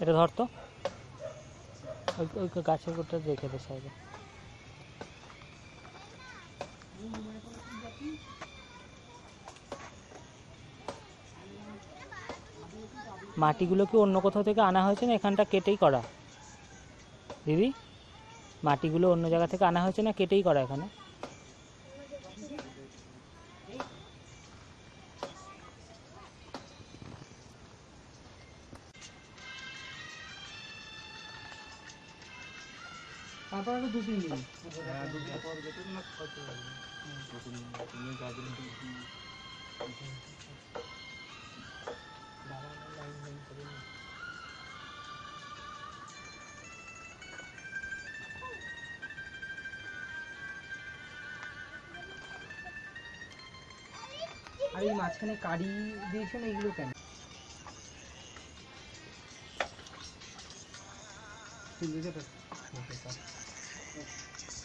এটা ধর তো। ওই গাছের গোটা রেখে দে সাইডে। মাটিগুলো কি অন্য কোথাও থেকে আনা হয়েছে না এখানটা কেটেই করা? দিদি, মাটিগুলো অন্য জায়গা থেকে আনা হয়েছে না কেটেই করা এখানে? তারপর আরও দু তিন দিন আর এই মাঝখানে কারি দিয়েছেন এগুলো কেন তুই বুঝে empezar. Uh.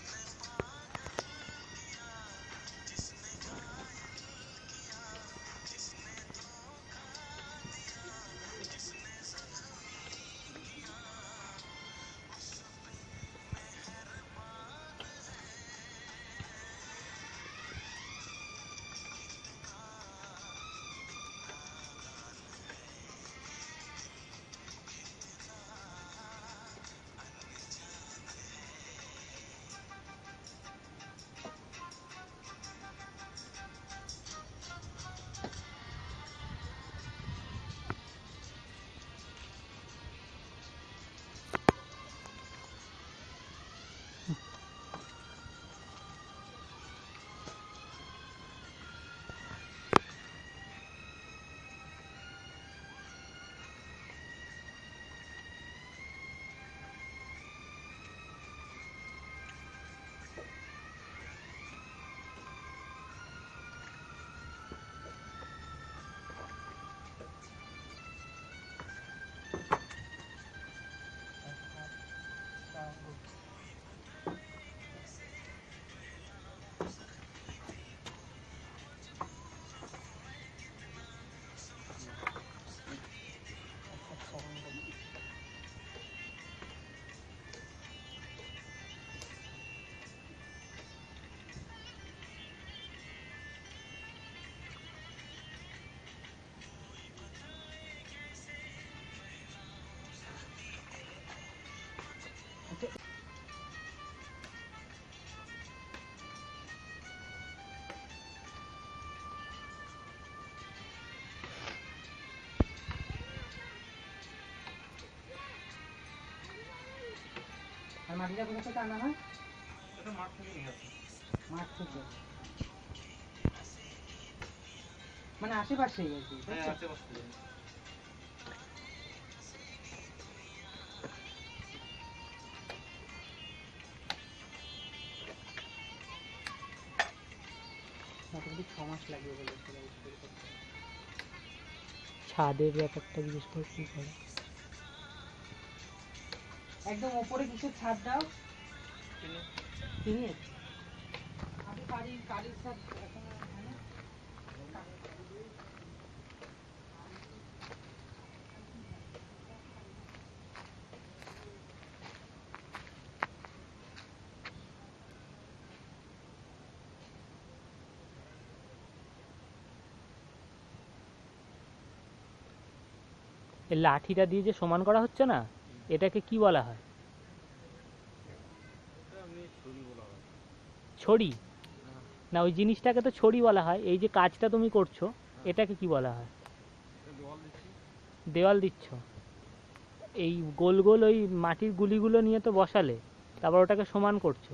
আর মাটিটা কোথা থেকে আনা হয়? মাঠ থেকে মানে আশেপাশেই আর কি তাই তো? মোটামুটি ছ মাস লাগবে বলে ছাদের ব্যাপারটা জিজ্ঞেস করে কি করে? একদম ওপরে কিছু ছাদ দাও। টিনের আমি কারির কালির ছাদ এখন এই লাঠিটা দিয়ে যে সমান করা হচ্ছে না, এটাকে কি বলা হয়? ছড়ি। না, ওই জিনিসটাকে তো ছড়ি বলা হয়। এই যে কাজটা তুমি করছ, এটাকে কি বলা হয়? দেওয়াল দিচ্ছ। এই গোল গোল ওই মাটির গুলিগুলো নিয়ে তো বসালে, তারপর ওটাকে সমান করছ।